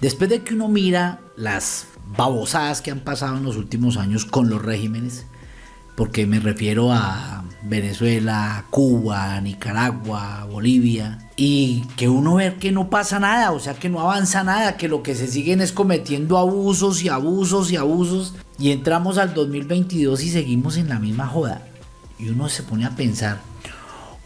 Después de que uno mira las babosadas que han pasado en los últimos años con los regímenes, porque me refiero a Venezuela, Cuba, Nicaragua, Bolivia, y que uno ve que no pasa nada, o sea, que no avanza nada, que lo que se siguen es cometiendo abusos y abusos y abusos, y entramos al 2022 y seguimos en la misma joda. Y uno se pone a pensar,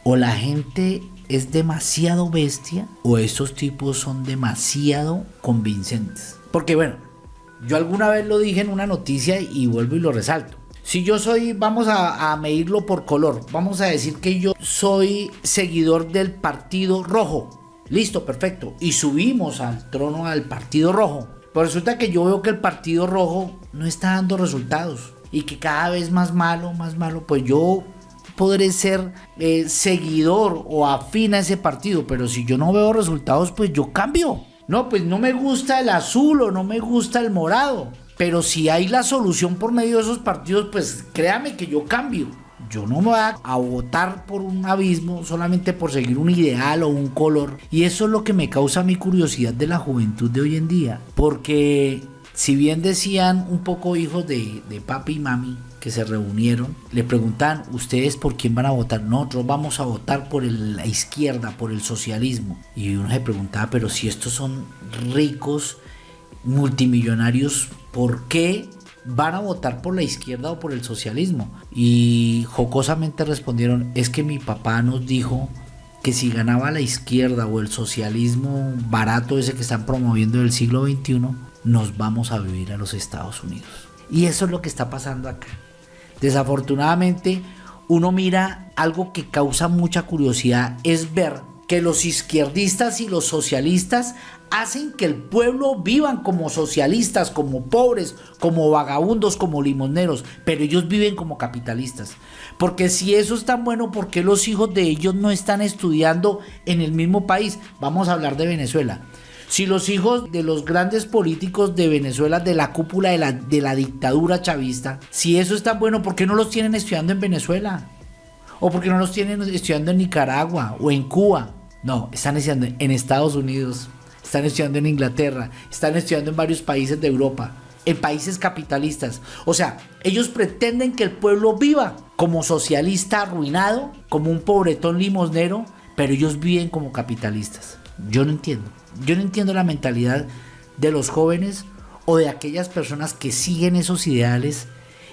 o la gente es demasiado bestia, o estos tipos son demasiado convincentes. Porque bueno, yo alguna vez lo dije en una noticia y vuelvo y lo resalto. Si yo soy, vamos a, medirlo por color, vamos a decir que yo soy seguidor del Partido Rojo. Listo, perfecto. Y subimos al trono al Partido Rojo. Pero resulta que yo veo que el Partido Rojo no está dando resultados. Y que cada vez más malo, más malo. Pues yo podré ser eh, seguidor o afín a ese partido. Pero si yo no veo resultados, pues yo cambio. No, pues no me gusta el azul o no me gusta el morado. Pero si hay la solución por medio de esos partidos, pues créame que yo cambio. Yo no me voy a, votar por un abismo solamente por seguir un ideal o un color. Y eso es lo que me causa mi curiosidad de la juventud de hoy en día. Porque si bien decían un poco hijos de, de papi y mami que se reunieron, le preguntan, ¿ustedes por quién van a votar? Nosotros vamos a votar por la izquierda, por el socialismo. Y uno se preguntaba, pero si estos son ricos, multimillonarios, ¿por qué van a votar por la izquierda o por el socialismo? Y jocosamente respondieron, es que mi papá nos dijo que si ganaba la izquierda o el socialismo barato ese que están promoviendo del siglo XXI, nos vamos a vivir a los Estados Unidos. Y eso es lo que está pasando acá. Desafortunadamente, uno mira algo que causa mucha curiosidad, es ver que los izquierdistas y los socialistas hacen que el pueblo vivan como socialistas, como pobres, como vagabundos, como limoneros, pero ellos viven como capitalistas. Porque si eso es tan bueno, ¿por qué los hijos de ellos no están estudiando en el mismo país? Vamos a hablar de Venezuela. Si los hijos de los grandes políticos de Venezuela, de la cúpula de la, dictadura chavista, si eso es tan bueno, ¿por qué no los tienen estudiando en Venezuela? ¿O por qué no los tienen estudiando en Nicaragua o en Cuba? No, están estudiando en Estados Unidos, están estudiando en Inglaterra, están estudiando en varios países de Europa, en países capitalistas. O sea, ellos pretenden que el pueblo viva como socialista arruinado, como un pobretón limosnero, pero ellos viven como capitalistas. Yo no entiendo. Yo no entiendo la mentalidad de los jóvenes o de aquellas personas que siguen esos ideales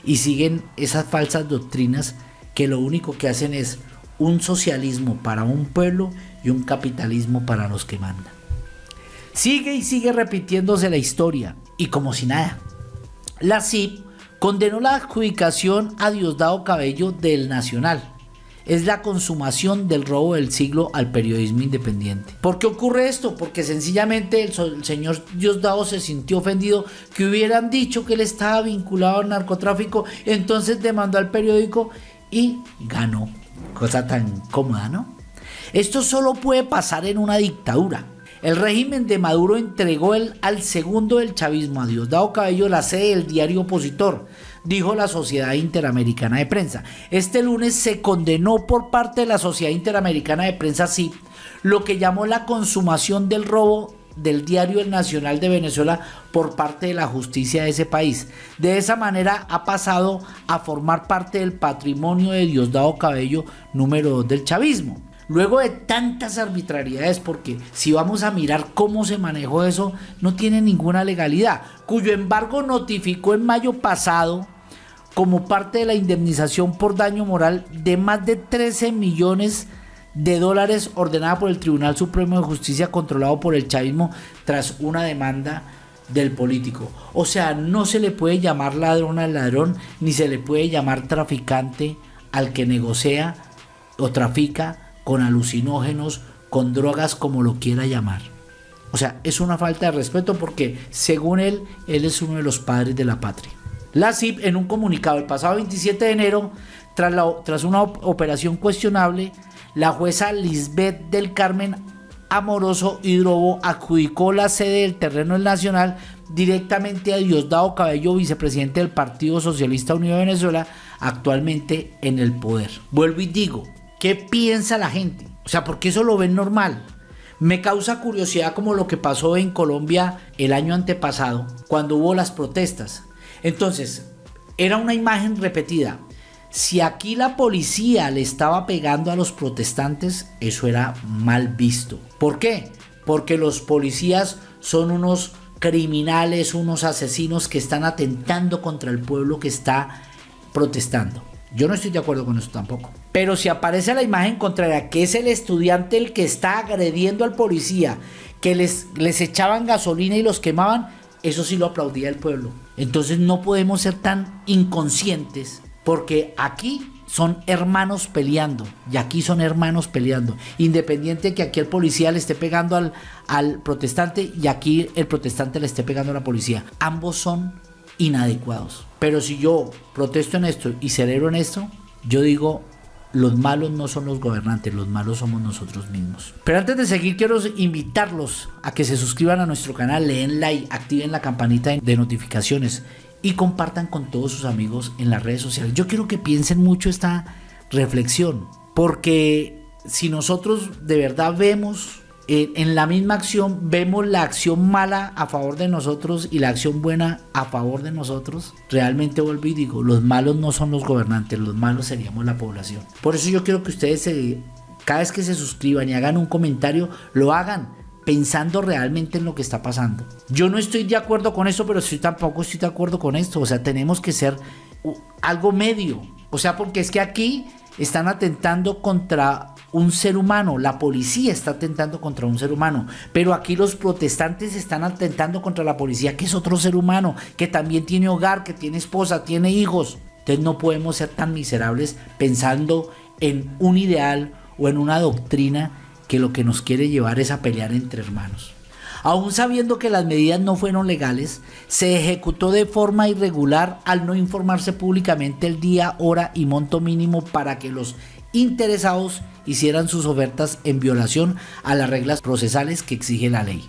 y siguen esas falsas doctrinas que lo único que hacen es un socialismo para un pueblo y un capitalismo para los que mandan. Sigue y sigue repitiéndose la historia, y como si nada. La CIP condenó la adjudicación a Diosdado Cabello del Nacional. Es la consumación del robo del siglo al periodismo independiente. ¿Por qué ocurre esto? Porque sencillamente el, señor Diosdado se sintió ofendido que hubieran dicho que él estaba vinculado al narcotráfico, entonces demandó al periódico y ganó. Cosa tan cómoda, ¿no? Esto solo puede pasar en una dictadura. El régimen de Maduro entregó el, al segundo del chavismo, a Diosdado Cabello, la sede del diario opositor, dijo la Sociedad Interamericana de Prensa. Este lunes se condenó por parte de la Sociedad Interamericana de Prensa, sí, lo que llamó la consumación del robo del diario El Nacional de Venezuela por parte de la justicia de ese país. De esa manera ha pasado a formar parte del patrimonio de Diosdado Cabello número 2 del chavismo. Luego de tantas arbitrariedades, porque si vamos a mirar cómo se manejó eso, no tiene ninguna legalidad, cuyo embargo notificó en mayo pasado como parte de la indemnización por daño moral de más de 13 millones de dólares ordenada por el Tribunal Supremo de Justicia controlado por el chavismo tras una demanda del político. O sea, no se le puede llamar ladrón al ladrón, ni se le puede llamar traficante al que negocia o trafica con alucinógenos, con drogas, como lo quiera llamar. O sea, es una falta de respeto porque, según él, él es uno de los padres de la patria. La CIP, en un comunicado el pasado 27 de enero, tras, una operación cuestionable, la jueza Lisbeth del Carmen Amoroso Hidrobo adjudicó la sede del terreno Nacional directamente a Diosdado Cabello, vicepresidente del Partido Socialista Unido de Venezuela, actualmente en el poder. Vuelvo y digo, ¿Qué piensa la gente? O sea, porque eso lo ven normal. Me causa curiosidad como lo que pasó en Colombia el año antepasado, cuando hubo las protestas. Entonces, era una imagen repetida. Si aquí la policía le estaba pegando a los protestantes, eso era mal visto. ¿Por qué? Porque los policías son unos criminales, unos asesinos que están atentando contra el pueblo que está protestando. Yo no estoy de acuerdo con eso tampoco. Pero si aparece la imagen contraria, que es el estudiante el que está agrediendo al policía, que les, les echaban gasolina y los quemaban, eso sí lo aplaudía el pueblo. Entonces no podemos ser tan inconscientes porque aquí son hermanos peleando y aquí son hermanos peleando. Independiente que aquí el policía le esté pegando al, al protestante y aquí el protestante le esté pegando a la policía. Ambos son inadecuados. Pero si yo protesto en esto y celebro en esto, yo digo, los malos no son los gobernantes, los malos somos nosotros mismos. Pero antes de seguir, quiero invitarlos a que se suscriban a nuestro canal, leen like, activen la campanita de notificaciones y compartan con todos sus amigos en las redes sociales. Yo quiero que piensen mucho esta reflexión, porque si nosotros de verdad vemos en la misma acción vemos la acción mala a favor de nosotros y la acción buena a favor de nosotros, realmente vuelvo y digo, los malos no son los gobernantes, los malos seríamos la población. Por eso yo quiero que ustedes cada vez que se suscriban y hagan un comentario, lo hagan pensando realmente en lo que está pasando. Yo no estoy de acuerdo con eso, pero tampoco estoy de acuerdo con esto. O sea, tenemos que ser algo medio. O sea, porque es que aquí están atentando contra un ser humano, la policía está atentando contra un ser humano, pero aquí los protestantes están atentando contra la policía, que es otro ser humano, que también tiene hogar, que tiene esposa, tiene hijos. Entonces no podemos ser tan miserables pensando en un ideal o en una doctrina que lo que nos quiere llevar es a pelear entre hermanos. Aún sabiendo que las medidas no fueron legales, se ejecutó de forma irregular al no informarse públicamente el día, hora y monto mínimo para que los interesados hicieran sus ofertas en violación a las reglas procesales que exige la ley.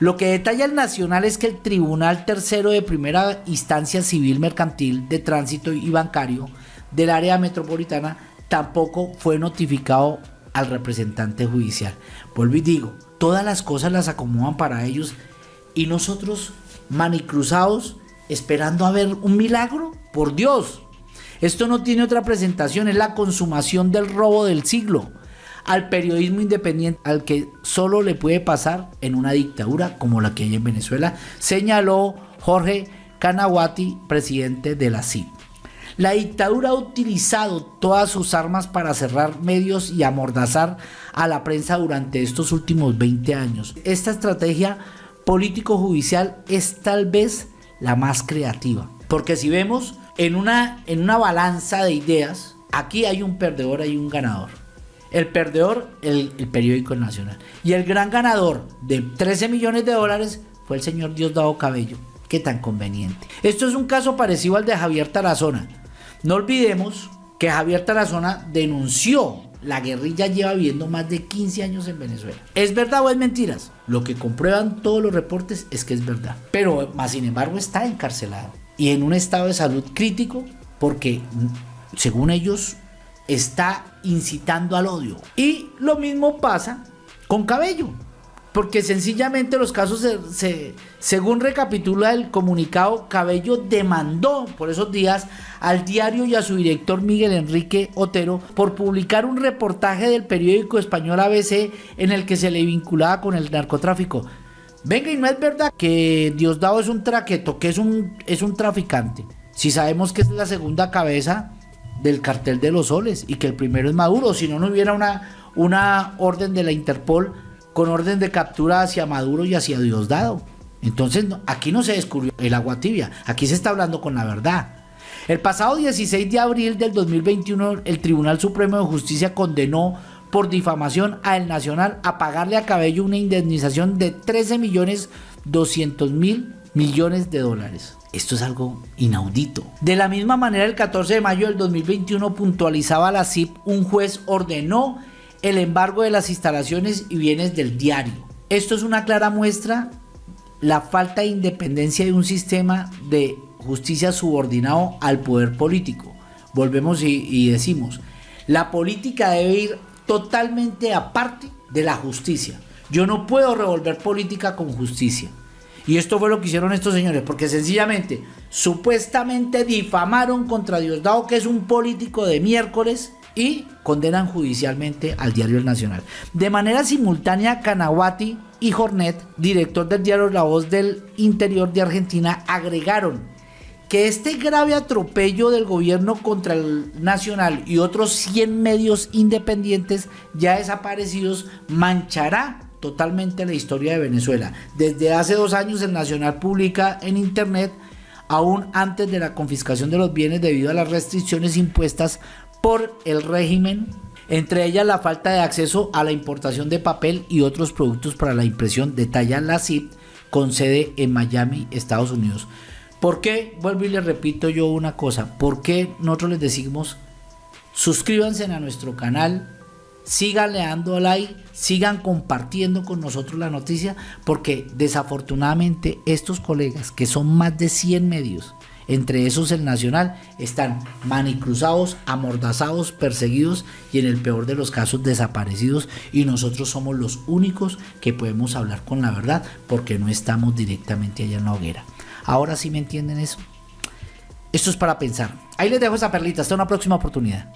Lo que detalla el Nacional es que el Tribunal Tercero de Primera Instancia Civil Mercantil de Tránsito y Bancario del área metropolitana tampoco fue notificado al representante judicial. Vuelvo y digo, todas las cosas las acomodan para ellos y nosotros manicruzados esperando a ver un milagro. Por Dios, esto no tiene otra presentación, es la consumación del robo del siglo al periodismo independiente al que solo le puede pasar en una dictadura como la que hay en Venezuela, señaló Jorge Canaguati, presidente de la CIP. La dictadura ha utilizado todas sus armas para cerrar medios y amordazar a la prensa durante estos últimos 20 años. Esta estrategia político-judicial es tal vez la más creativa, porque si vemos en una, en una balanza de ideas, aquí hay un perdedor, hay un ganador. El perdedor, el, periódico nacional. Y el gran ganador de 13 millones de dólares fue el señor Diosdado Cabello. Qué tan conveniente. Esto es un caso parecido al de Javier Tarazona. No olvidemos que Javier Tarazona denunció la guerrilla lleva viviendo más de 15 años en Venezuela. ¿Es verdad o es mentiras? Lo que comprueban todos los reportes es que es verdad. Pero más sin embargo está encarcelado y en un estado de salud crítico porque, según ellos, está incitando al odio. Y lo mismo pasa con Cabello, porque sencillamente los casos, se, según recapitula el comunicado, Cabello demandó por esos días al diario y a su director Miguel Enrique Otero por publicar un reportaje del periódico español ABC en el que se le vinculaba con el narcotráfico. Venga, y no es verdad que Diosdado es un traqueto, que es un, es un traficante. Si sabemos que es la segunda cabeza del cartel de los soles y que el primero es Maduro, si no, no hubiera una, una orden de la Interpol con orden de captura hacia Maduro y hacia Diosdado. Entonces, aquí no se descubrió el agua tibia, aquí se está hablando con la verdad. El pasado 16 de abril del 2021, el Tribunal Supremo de Justicia condenó por difamación a El Nacional a pagarle a Cabello una indemnización de 13 millones 200 mil millones de dólares. Esto es algo inaudito. De la misma manera, el 14 de mayo del 2021 puntualizaba la CIP, un juez ordenó el embargo de las instalaciones y bienes del diario. Esto es una clara muestra la falta de independencia de un sistema de justicia subordinado al poder político. Volvemos y, y decimos, la política debe ir totalmente aparte de la justicia. Yo no puedo revolver política con justicia. Y esto fue lo que hicieron estos señores, porque sencillamente, supuestamente difamaron contra Diosdado, que es un político de miércoles, y condenan judicialmente al diario El Nacional. De manera simultánea, Canaguati y Jornet, director del diario La Voz del Interior de Argentina, agregaron que este grave atropello del gobierno contra el Nacional y otros 100 medios independientes ya desaparecidos manchará totalmente la historia de Venezuela. Desde hace dos años el Nacional publica en Internet, aún antes de la confiscación de los bienes debido a las restricciones impuestas por el régimen, entre ellas la falta de acceso a la importación de papel y otros productos para la impresión, detalla la CIP con sede en Miami, Estados Unidos. ¿Por qué? Vuelvo y les repito yo una cosa. ¿Por qué nosotros les decimos suscríbanse a nuestro canal? sigan leando like, sigan compartiendo con nosotros la noticia, porque desafortunadamente estos colegas, que son más de 100 medios, entre esos el Nacional, están manicruzados, amordazados, perseguidos y en el peor de los casos desaparecidos y nosotros somos los únicos que podemos hablar con la verdad porque no estamos directamente allá en la hoguera. Ahora sí me entienden eso. Esto es para pensar. Ahí les dejo esa perlita. Hasta una próxima oportunidad.